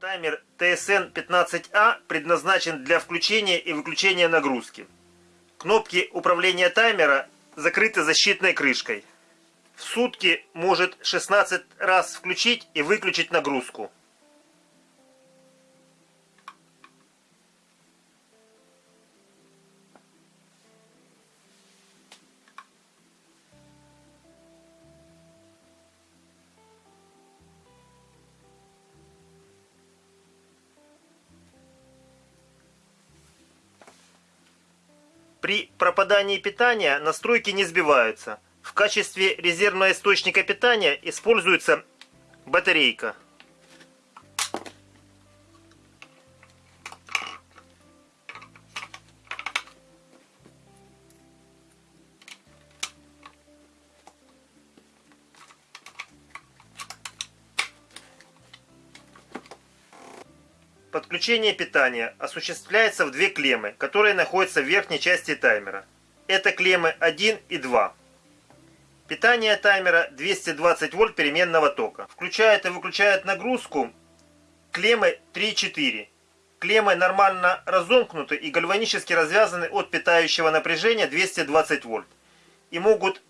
Таймер TSN-15A предназначен для включения и выключения нагрузки. Кнопки управления таймера закрыты защитной крышкой. В сутки может 16 раз включить и выключить нагрузку. При пропадании питания настройки не сбиваются. В качестве резервного источника питания используется батарейка. Подключение питания осуществляется в две клеммы, которые находятся в верхней части таймера. Это клеммы 1 и 2. Питание таймера 220 вольт переменного тока. Включает и выключает нагрузку клеммы 3-4. Клеммы нормально разомкнуты и гальванически развязаны от питающего напряжения 220 вольт. И могут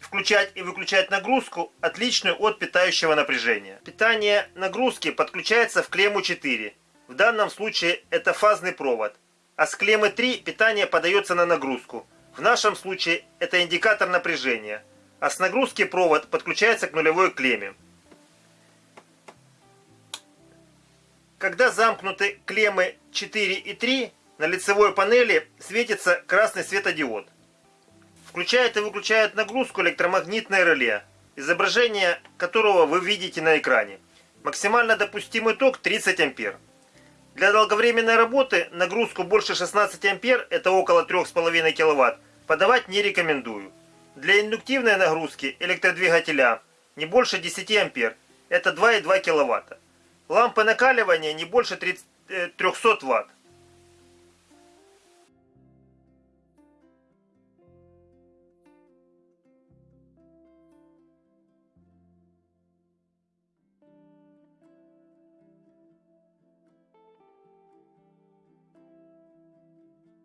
включать и выключать нагрузку, отличную от питающего напряжения. Питание нагрузки подключается в клемму 4 в данном случае это фазный провод. А с клеммы 3 питание подается на нагрузку. В нашем случае это индикатор напряжения. А с нагрузки провод подключается к нулевой клемме. Когда замкнуты клеммы 4 и 3, на лицевой панели светится красный светодиод. Включает и выключает нагрузку электромагнитное реле, изображение которого вы видите на экране. Максимально допустимый ток 30 ампер. Для долговременной работы нагрузку больше 16 ампер, это около 3,5 кВт, подавать не рекомендую. Для индуктивной нагрузки электродвигателя не больше 10 ампер, это 2,2 кВт. Лампы накаливания не больше 300 Вт.